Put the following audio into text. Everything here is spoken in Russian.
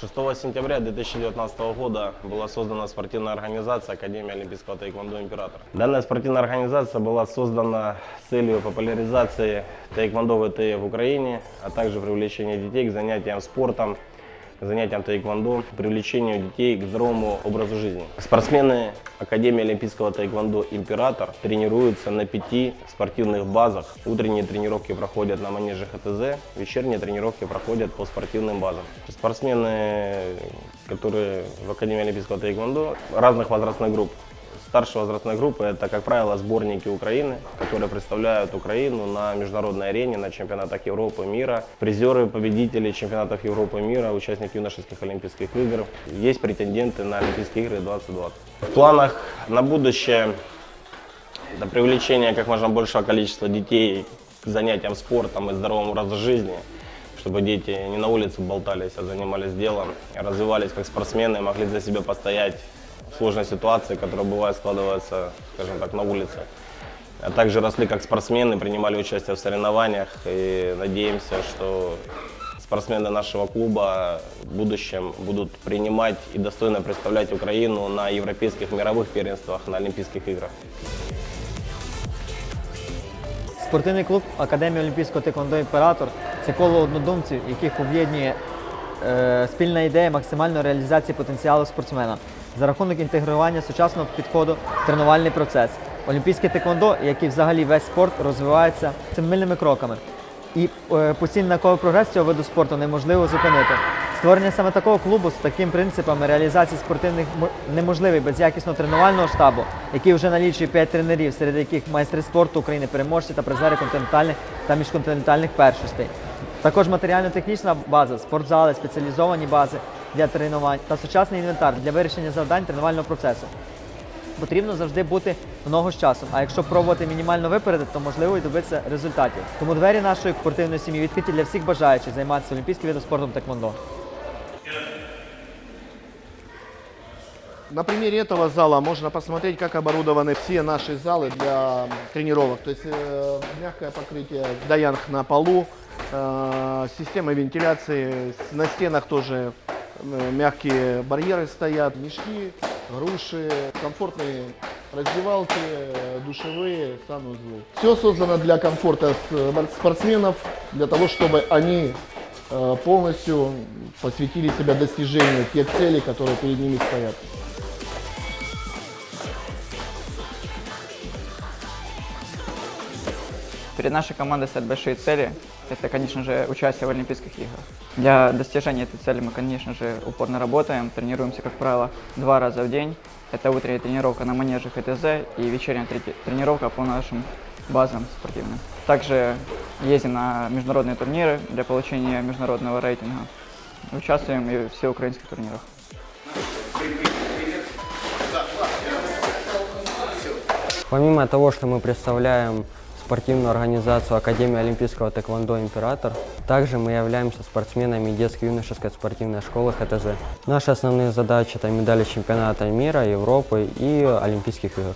6 сентября 2019 года была создана спортивная организация Академия Олимпийского тайквондо «Император». Данная спортивная организация была создана с целью популяризации тайквондо ВТ в Украине, а также привлечения детей к занятиям спортом, занятиям тайквондо, привлечению детей к здоровому образу жизни. Спортсмены Академии Олимпийского тайквондо «Император» тренируются на пяти спортивных базах. Утренние тренировки проходят на манеже ХТЗ, вечерние тренировки проходят по спортивным базам. Спортсмены, которые в Академии Олимпийского тайквондо разных возрастных групп, Старшей возрастной группы это, как правило, сборники Украины, которые представляют Украину на международной арене, на чемпионатах Европы, мира. Призеры, победители чемпионатов Европы, мира, участники юношеских Олимпийских игр. Есть претенденты на Олимпийские игры 2020. В планах на будущее это привлечение как можно большего количества детей к занятиям спортом и здоровому образу жизни, чтобы дети не на улице болтались, а занимались делом, развивались как спортсмены, могли за себя постоять в сложной ситуации, которая бывает складывается, скажем так, на улице. А также росли как спортсмены, принимали участие в соревнованиях и надеемся, что спортсмены нашего клуба в будущем будут принимать и достойно представлять Украину на европейских мировых первенствах, на Олимпийских играх. Спортивний клуб Академії Олімпійського тиквондо Імператор це коло однодумців, яких об'єднує е, спільна ідея максимальної реалізації потенціалу спортсмена За рахунок інтегрування сучасного підходу в тренувальний процес. Олімпійське тиквондо, як і взагалі весь спорт, розвивається семимильними кроками. І е, постійний науковий прогрес цього виду спорту неможливо зупинити. Створення саме такого клубу з такими принципами реалізації спортивних неможливий без якісного тренувального штабу, який вже налічує 5 тренерів, серед яких майстри спорту України, переможці та призери континентальних та міжконтинентальних першостей. Також матеріально-технічна база, спортзали, спеціалізовані бази для тренувань та сучасний інвентар для вирішення завдань тренувального процесу. Потрібно завжди бути в ногу з часом. А якщо пробувати мінімально випередити, то можливо і добитися результатів. Тому двері нашої спортивної сім'ї відкриті для всіх бажаючих займатися олімпійським видом спортом теквондо. На примере этого зала можно посмотреть, как оборудованы все наши залы для тренировок. То есть э, мягкое покрытие даянг на полу, э, система вентиляции, с- на стенах тоже э, мягкие барьеры стоят, мешки, груши, комфортные раздевалки, э, душевые, санузлы. Все создано для комфорта с- спортсменов, для того, чтобы они э, полностью посвятили себя достижению тех целей, которые перед ними стоят. Перед нашей командой стоят большие цели. Это, конечно же, участие в Олимпийских играх. Для достижения этой цели мы, конечно же, упорно работаем, тренируемся, как правило, два раза в день. Это утренняя тренировка на манеже ХТЗ и вечерняя тренировка по нашим базам спортивным. Также ездим на международные турниры для получения международного рейтинга. Участвуем и в всеукраинских турнирах. Помимо того, что мы представляем спортивную организацию Академии Олимпийского тэквондо «Император», также мы являемся спортсменами детско-юношеской спортивной школы ХТЗ. Наши основные задачи – это медали чемпионата мира, Европы и Олимпийских игр.